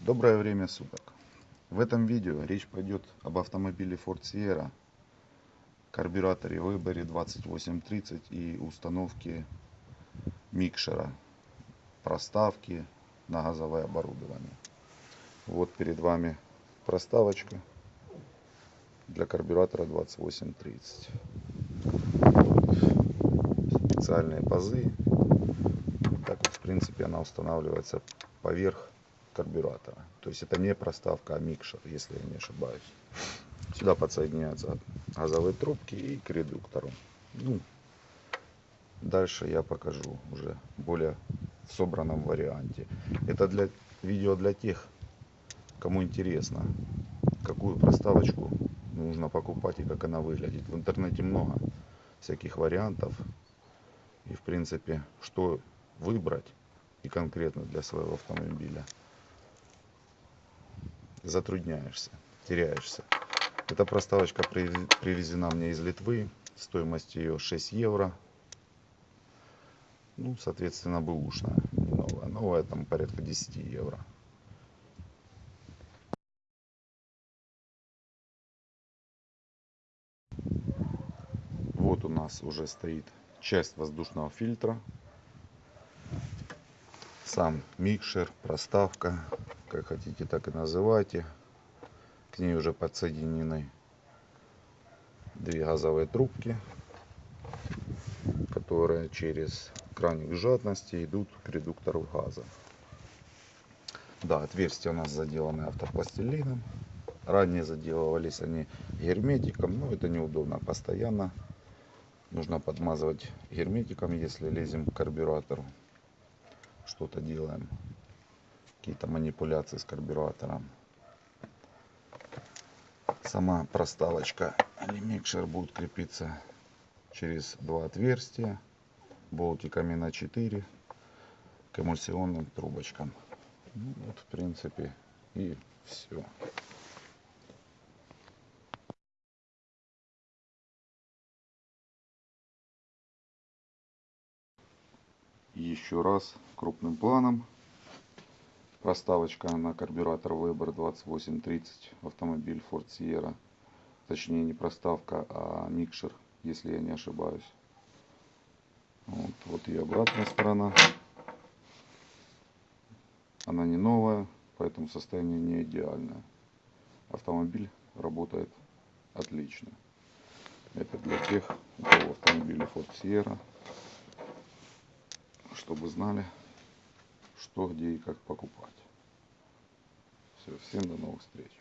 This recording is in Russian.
Доброе время суток. В этом видео речь пойдет об автомобиле Ford Sierra, карбюраторе выборе 2830 и установке микшера, проставки на газовое оборудование. Вот перед вами проставочка для карбюратора 2830. Специальные пазы. Так вот, в принципе, она устанавливается поверх карбюратора. То есть это не проставка, а микшер, если я не ошибаюсь. Сюда подсоединяются газовые трубки и к редуктору. Ну, дальше я покажу уже более в собранном варианте. Это для видео для тех, кому интересно, какую проставочку нужно покупать и как она выглядит. В интернете много всяких вариантов. И в принципе, что выбрать и конкретно для своего автомобиля затрудняешься, теряешься. Эта проставочка привезена мне из Литвы. Стоимость ее 6 евро. Ну, соответственно, бэушная, не новая. Новая там порядка 10 евро. Вот у нас уже стоит часть воздушного фильтра. Сам микшер, проставка, как хотите, так и называйте. К ней уже подсоединены две газовые трубки, которые через краник жадности идут к редуктору газа. Да, отверстия у нас заделаны автопластилином. Ранее заделывались они герметиком, но это неудобно. Постоянно нужно подмазывать герметиком, если лезем к карбюратору. Что-то делаем какие-то манипуляции с карбюратором. Сама проставочка микшер будет крепиться через два отверстия болтиками на 4 к эмульсионным трубочкам. Ну, вот в принципе и все. Еще раз крупным планом проставочка на карбюратор Weber 2830 автомобиль Ford Sierra. Точнее не проставка а микшер если я не ошибаюсь. Вот, вот и обратная сторона. Она не новая поэтому состояние не идеальное. Автомобиль работает отлично. Это для тех у кого автомобиль Ford Sierra чтобы знали что, где и как покупать. Все, всем до новых встреч.